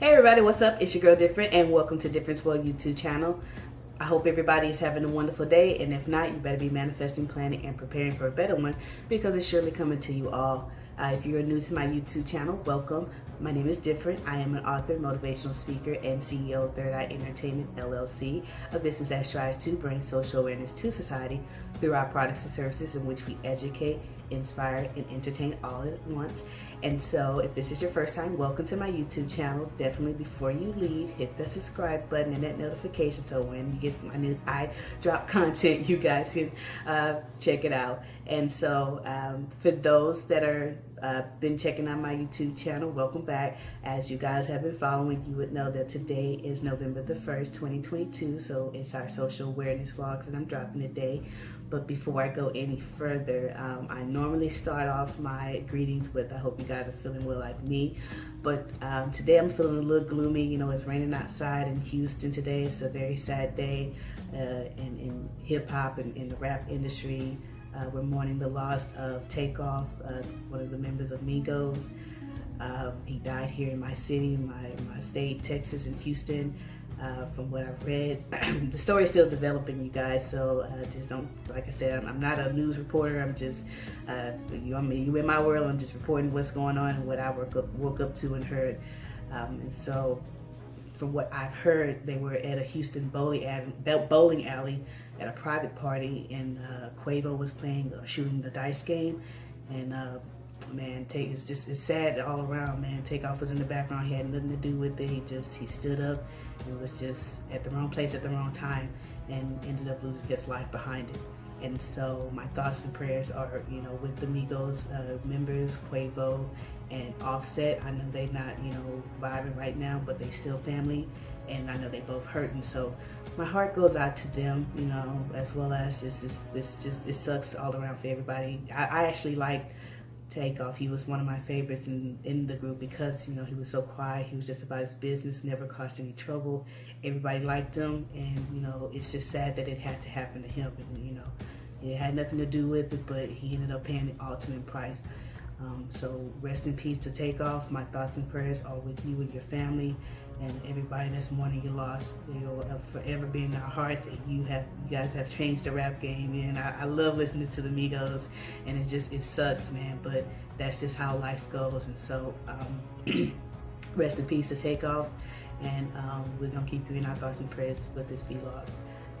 Hey everybody, what's up? It's your girl Different and welcome to Difference World YouTube channel. I hope everybody is having a wonderful day and if not, you better be manifesting, planning, and preparing for a better one because it's surely coming to you all. Uh, if you're new to my YouTube channel, welcome. My name is Different. I am an author, motivational speaker, and CEO of Third Eye Entertainment LLC, a business that strives to bring social awareness to society through our products and services in which we educate, inspire, and entertain all at once. And so if this is your first time, welcome to my YouTube channel. Definitely before you leave, hit the subscribe button and that notification so when you get my new I drop content, you guys can uh, check it out. And so um, for those that are uh, been checking out my YouTube channel, welcome back. As you guys have been following, you would know that today is November the 1st, 2022. So it's our social awareness vlogs that I'm dropping today. But before I go any further, um, I normally start off my greetings with I hope you guys are feeling well like me. But um, today I'm feeling a little gloomy. You know, it's raining outside in Houston today. It's a very sad day uh, in, in hip hop and in the rap industry. Uh, we're mourning the loss of Takeoff, uh, one of the members of Migos. Um, he died here in my city, my, my state, Texas, in Houston. Uh, from what I've read. the story is still developing, you guys. So uh, just don't, like I said, I'm, I'm, not a news reporter. I'm just, uh, you, I mean, you in my world. I'm just reporting what's going on and what I woke up, woke up to and heard. Um, and so, from what I've heard, they were at a Houston bowling alley, bowling alley at a private party, and uh, Quavo was playing, uh, shooting the dice game, and man, take it's just it's sad all around, man. Takeoff was in the background. He had nothing to do with it. He just he stood up and was just at the wrong place at the wrong time and ended up losing his life behind it. And so my thoughts and prayers are, you know, with the Migos uh, members, Quavo and Offset. I know they're not, you know, vibing right now, but they still family. And I know they both hurting. So my heart goes out to them, you know, as well as just, this, this just, it sucks all around for everybody. I, I actually like Takeoff. He was one of my favorites in, in the group because, you know, he was so quiet. He was just about his business, never caused any trouble. Everybody liked him. And, you know, it's just sad that it had to happen to him. And, you know, it had nothing to do with it, but he ended up paying the ultimate price. Um, so rest in peace to Takeoff. My thoughts and prayers are with you and your family and everybody that's mourning your loss. You'll forever be in our hearts. You have, you guys have changed the rap game, and I, I, love listening to the Migos, and it just it sucks, man. But that's just how life goes, and so um, rest in peace to Takeoff, and um, we're gonna keep you in our thoughts and prayers with this vlog.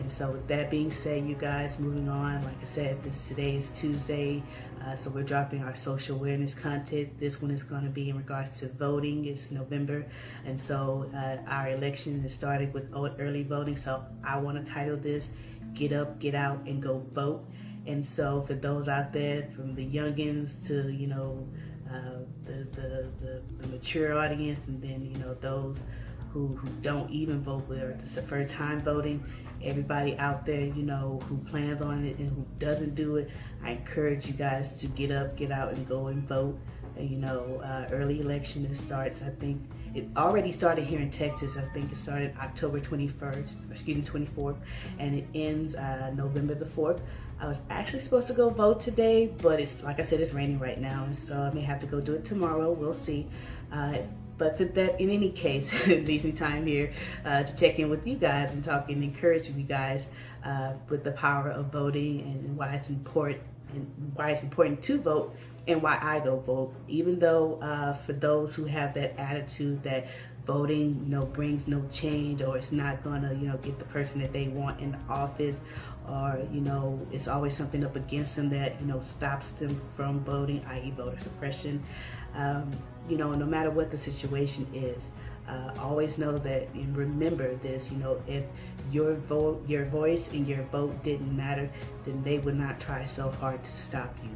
And so with that being said, you guys, moving on, like I said, this today is Tuesday, uh, so we're dropping our social awareness content. This one is going to be in regards to voting. It's November, and so uh, our election is started with early voting. So I want to title this, Get Up, Get Out, and Go Vote. And so for those out there, from the youngins to, you know, uh, the, the, the, the mature audience, and then, you know, those who, who don't even vote, where it's the first time voting, everybody out there, you know, who plans on it and who doesn't do it, I encourage you guys to get up, get out and go and vote. And, you know, uh, early election starts, I think, it already started here in Texas. I think it started October 21st, excuse me, 24th, and it ends uh, November the 4th. I was actually supposed to go vote today, but it's like I said, it's raining right now, and so I may have to go do it tomorrow. We'll see. Uh, but that, in any case, it leaves me time here uh, to check in with you guys and talk and encourage you guys uh, with the power of voting and why it's important and why it's important to vote and why I go vote. Even though uh, for those who have that attitude that voting, you know, brings no change or it's not gonna, you know, get the person that they want in the office or, you know, it's always something up against them that, you know, stops them from voting, i.e. voter suppression um, you know, no matter what the situation is. Uh, always know that and remember this, you know, if your vote, your voice and your vote didn't matter, then they would not try so hard to stop you.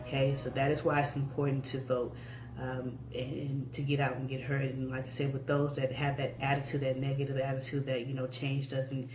Okay, so that is why it's important to vote um, and, and, to get out and get heard. And like I said, with those that have that attitude, that negative attitude that, you know, change doesn't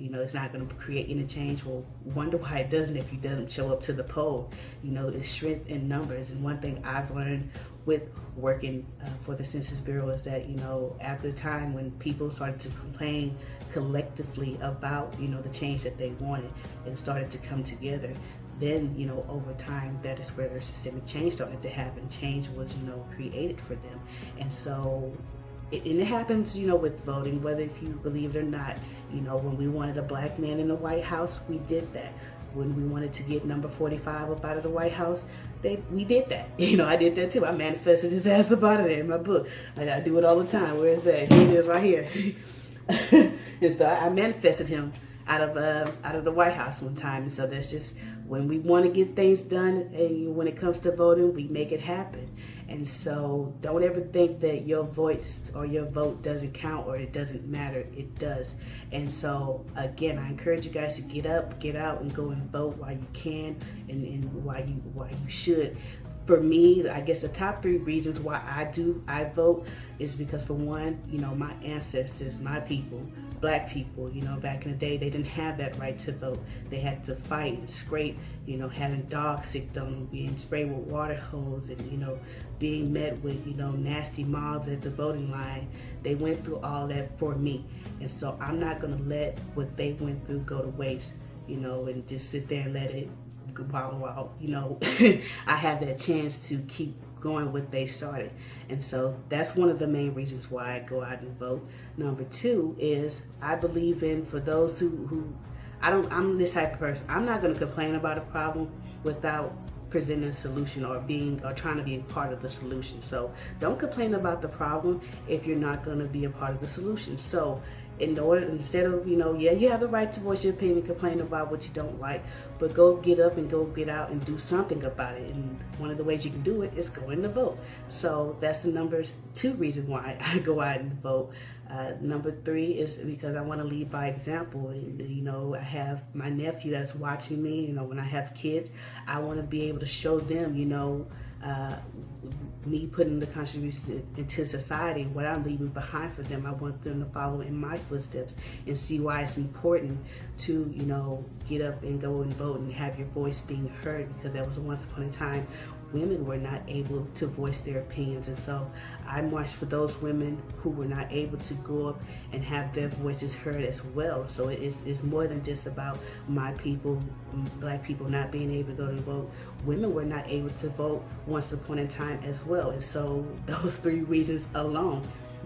you know, it's not going to create any change. Well, wonder why it doesn't if you doesn't show up to the poll. You know, it's strength in numbers. And one thing I've learned with working uh, for the Census Bureau is that, you know, after the time when people started to complain collectively about, you know, the change that they wanted and started to come together, then, you know, over time, that is where their systemic change started to happen. Change was, you know, created for them. And so it, and it happens, you know, with voting, whether if you believe it or not. You know, when we wanted a black man in the White House, we did that. When we wanted to get number 45 up out of the White House, they we did that. You know, I did that too. I manifested his ass up out of there in my book. Like I do it all the time. Where is that? Here it is right here. and so I manifested him out of uh, out of the White House one time. And so that's just when we want to get things done, and when it comes to voting, we make it happen. And so don't ever think that your voice or your vote doesn't count or it doesn't matter. It does. And so again, I encourage you guys to get up, get out, and go and vote while you can, and, and why you why you should for me, I guess the top three reasons why I do I vote is because for one, you know, my ancestors, my people, black people, you know, back in the day, they didn't have that right to vote. They had to fight and scrape, you know, having dogs sicked on them, being sprayed with water hose, and you know, being met with you know nasty mobs at the voting line. They went through all that for me, and so I'm not gonna let what they went through go to waste, you know, and just sit there and let it while, while you know, I have that chance to keep going what they started. And so that's one of the main reasons why I go out and vote. Number two is I believe in for those who, who I don't I'm this type of person. I'm not gonna complain about a problem without presenting a solution or being or trying to be a part of the solution. So don't complain about the problem if you're not gonna be a part of the solution. So in order instead of you know yeah you have the right to voice your opinion complain about what you don't like but go get up and go get out and do something about it and one of the ways you can do it is going to vote so that's the number two reason why i go out and vote uh, number three is because I want to lead by example. And, you know, I have my nephew that's watching me. You know, when I have kids, I want to be able to show them, you know, uh, me putting the contribution into society what I'm leaving behind for them. I want them to follow in my footsteps and see why it's important to, you know, get up and go and vote and have your voice being heard because that was once upon a time women were not able to voice their opinions. And so I march for those women who were not able to go up and have their voices heard as well. So it is, it's more than just about my people, black people not being able to go to vote. Women were not able to vote once upon a time as well. And so those three reasons alone,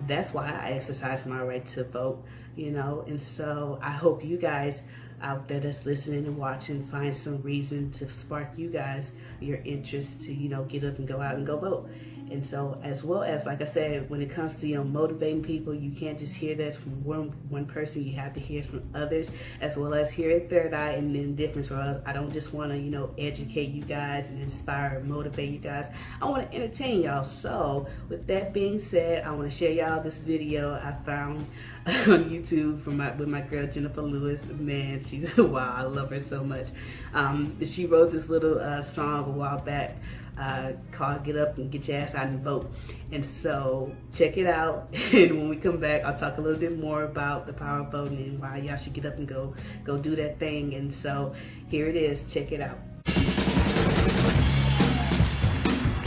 that's why I exercise my right to vote, you know. And so I hope you guys out there that's listening and watching find some reason to spark you guys your interest to you know get up and go out and go vote and so as well as like i said when it comes to you know motivating people you can't just hear that from one one person. You have to hear from others as well as here at third eye and then difference or i don't just want to you know educate you guys and inspire and motivate you guys. I want to entertain y'all. So with that being said i want to share y'all this video i found on youtube from my with my girl jennifer lewis. Man she's wow i love her so much. Um, she wrote this little uh, song a while back uh, called Get Up and Get Your Ass Out and Vote. And so check it out. And when we come back, I'll talk a little bit more about the power of voting and why y'all should get up and go, go do that thing. And so here it is. Check it out.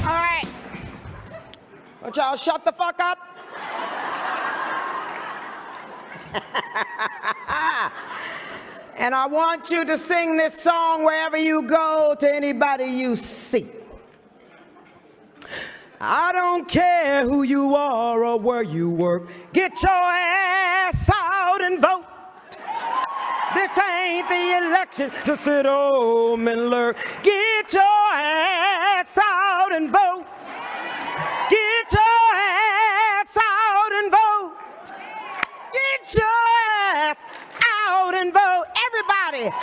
All right. But y'all shut the fuck up. and I want you to sing this song wherever you go to anybody you see. I don't care who you are or where you work. Get your ass out and vote. This ain't the election to sit home and lurk. Get your ass out and vote. Get your ass out and vote. Get your ass out and vote. Everybody,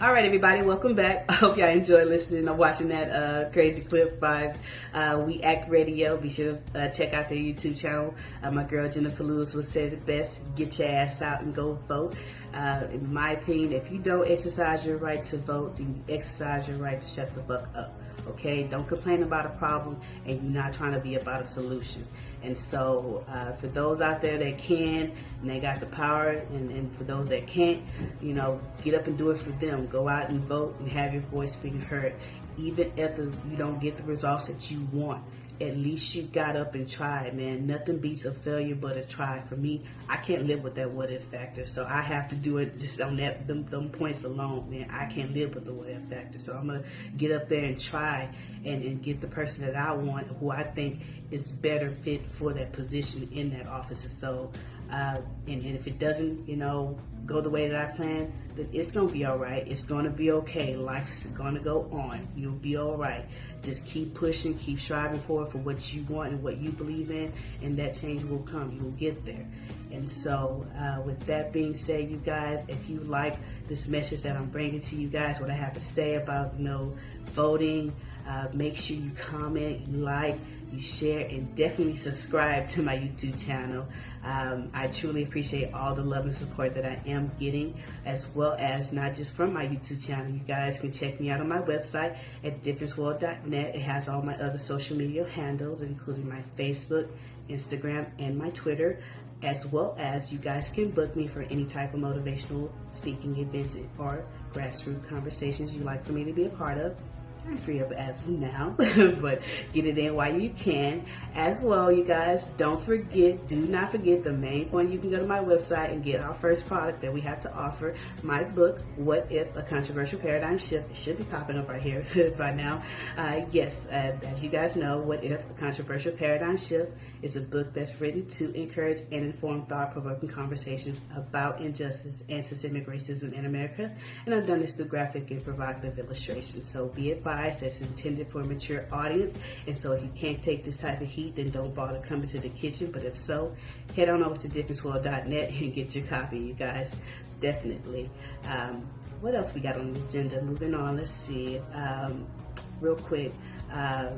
All right, everybody, welcome back. I hope y'all enjoy listening or watching that uh, crazy clip by uh, We Act Radio. Be sure to uh, check out their YouTube channel. Uh, my girl Jennifer Lewis will say the best: get your ass out and go vote. Uh, in my opinion, if you don't exercise your right to vote, then you exercise your right to shut the fuck up. Okay, don't complain about a problem, and you're not trying to be about a solution. And so, uh, for those out there that can and they got the power, and, and, for those that can't, you know, get up and do it for them. Go out and vote and have your voice being heard. even if you don't get the results that you want, at least you got up and tried, man. Nothing beats a failure but a try. For me, I can't live with that what if factor, so I have to do it just on that them, them points alone, man. I can't live with the what if factor, so I'm gonna get up there and try and, and get the person that I want, who I think is better fit for that position in that office. So, uh, and, and if it doesn't, you know, go the way that I plan, then it's gonna be all right. It's gonna be okay. Life's gonna go on. You'll be all right. Just keep pushing, keep striving for for what you want and what you believe in, and that change will come. You will get there. And so, uh, with that being said, you guys, if you like this message that I'm bringing to you guys, what I have to say about you know voting, uh, make sure you comment, you like you share, and definitely subscribe to my YouTube channel. Um, I truly appreciate all the love and support that I am getting, as well as not just from my YouTube channel. You guys can check me out on my website at differenceworld.net. It has all my other social media handles, including my Facebook, Instagram, and my Twitter as well as you guys can book me for any type of motivational speaking events or grassroots conversations you'd like for me to be a part of I'm free up as of now, but get it in while you can. As well, you guys, don't forget, do not forget the main point. You can go to my website and get our first product that we have to offer. My book, What If a Controversial Paradigm Shift, it should be popping up right here by now. Uh, yes, uh, as you guys know, What If a Controversial Paradigm Shift is a book that's written to encourage and inform thought-provoking conversations about injustice and systemic racism in America. And I've done this through graphic and provocative illustrations. So be advised that's intended for a mature audience. And so if you can't take this type of heat, then don't bother coming to the kitchen. But if so, head on over to differenceworld.net and get your copy, you guys. Definitely. Um, what else we got on the agenda? Moving on, let's see. Um, real quick. Uh,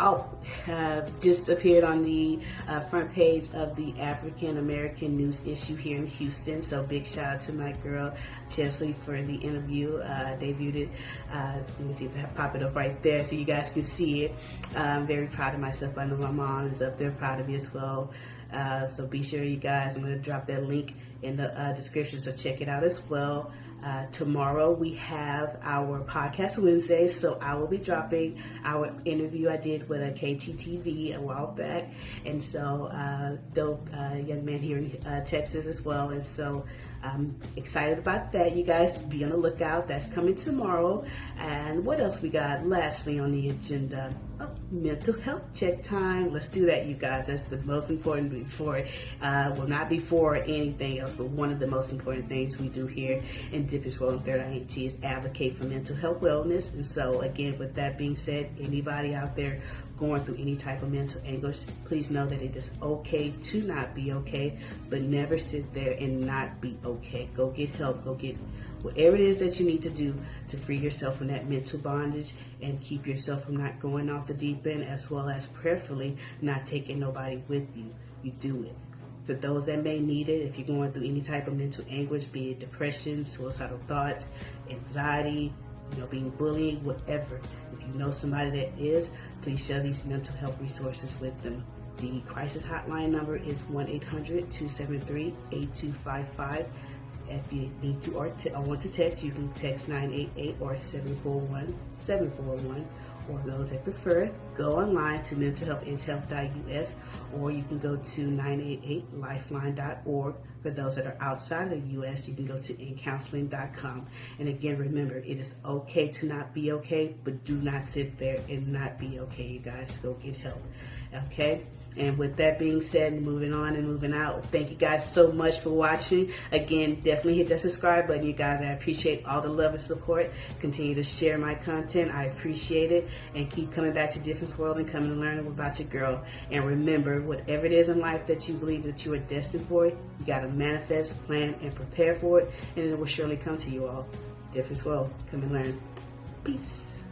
oh, uh, just appeared on the uh, front page of the African American News issue here in Houston. So big shout out to my girl Chesley for the interview. Uh, debuted it. Uh, let me see if I pop it up right there so you guys can see it. I'm very proud of myself. I know my mom is up there proud of me as well. Uh, so be sure you guys, I'm going to drop that link in the uh, description, so check it out as well. Uh, tomorrow we have our podcast Wednesday, so I will be dropping our interview I did with a KTTV a while back, and so uh, dope uh, young man here in uh, Texas as well, and so I'm excited about that. You guys be on the lookout. That's coming tomorrow. And what else we got? Lastly on the agenda, oh, mental health check time. Let's do that, you guys. That's the most important before, uh, well, not before anything else, but one of the most important things we do here in Difference World and Third INT is advocate for mental health wellness. And so, again, with that being said, anybody out there going through any type of mental anguish, please know that it is okay to not be okay, but never sit there and not be okay. Go get help. Go get whatever it is that you need to do to free yourself from that mental bondage and keep yourself from not going off the deep end, as well as prayerfully not taking nobody with you. You do it. For those that may need it, if you're going through any type of mental anguish, be it depression, suicidal thoughts, anxiety, you know, being bullied, whatever. You know somebody that is, please share these mental health resources with them. The crisis hotline number is 1-800-273-8255. If you need to or, or want to text, you can text 988 or 741-741 or those that prefer, go online to mentalhealthishealth.us or you can go to 988lifeline.org. For those that are outside of the U.S., you can go to incounseling.com. And again, remember, it is okay to not be okay, but do not sit there and not be okay, you guys. Go get help. Okay? And with that being said, moving on and moving out, thank you guys so much for watching. Again, definitely hit that subscribe button, you guys. I appreciate all the love and support. Continue to share my content. I appreciate it. And keep coming back to Difference World and coming to learn about your girl. And remember, whatever it is in life that you believe that you are destined for, you got to manifest, plan, and prepare for it. And it will surely come to you all. Difference World. Come and learn. Peace.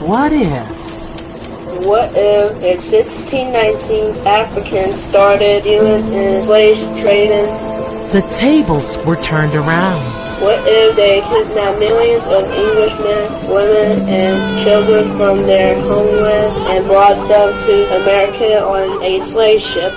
What if? What if in 1619 Africans started dealing in slave trading? The tables were turned around. What if they kidnapped millions of Englishmen, women, and children from their homeland and brought them to America on a slave ship?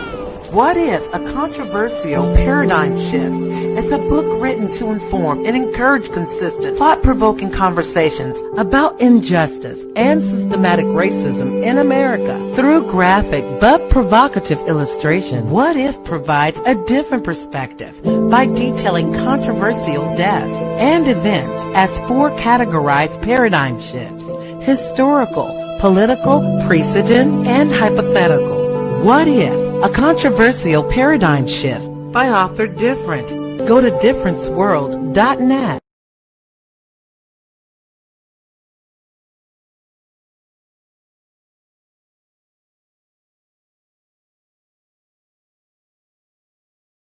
What if a controversial paradigm shift It's a book written to inform and encourage consistent, thought-provoking conversations about injustice and systematic racism in America. Through graphic but provocative illustration, What If provides a different perspective by detailing controversial deaths and events as four categorized paradigm shifts historical, political, precedent, and hypothetical. What if? A controversial paradigm shift by author Different. Go to differenceworld.net.